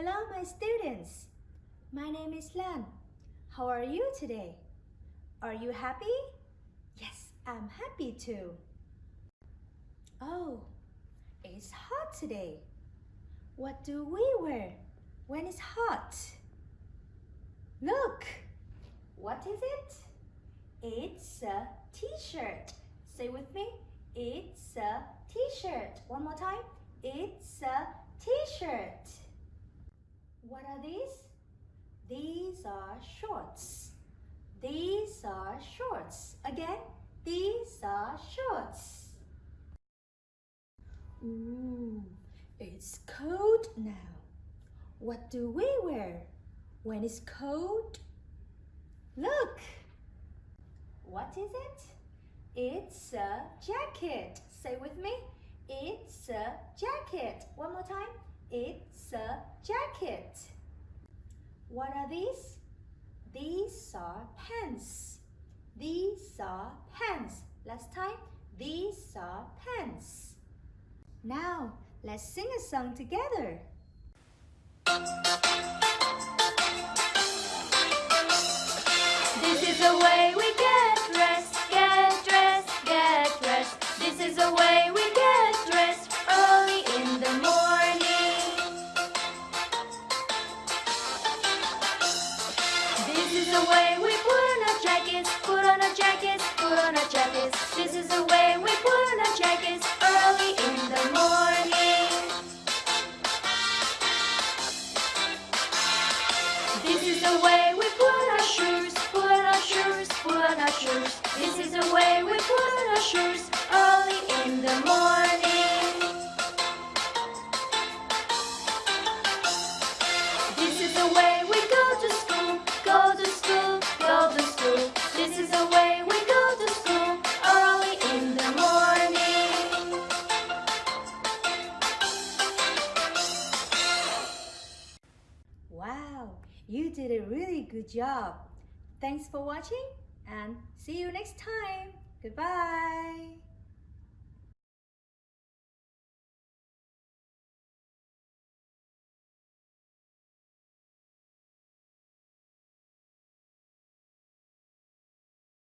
Hello, my students. My name is Lan. How are you today? Are you happy? Yes, I'm happy too. Oh, it's hot today. What do we wear when it's hot? Look, what is it? It's a t-shirt. Say with me. It's a t-shirt. One more time. It's a t-shirt. What are these? These are shorts. These are shorts. Again, these are shorts. Ooh, it's cold now. What do we wear when it's cold? Look! What is it? It's a jacket. Say with me. It's a jacket. One more time. It's a jacket. What are these? These are pants. These are pants. Last time. These are pants. Now, let's sing a song together. This is the way we is the way we put on our jackets, put on our jackets, put on our jackets. This is the way we put on our jackets early in the morning. This is the way we put on our shoes, put on our shoes, put on our shoes. This is the way you did a really good job. Thanks for watching and see you next time. Goodbye.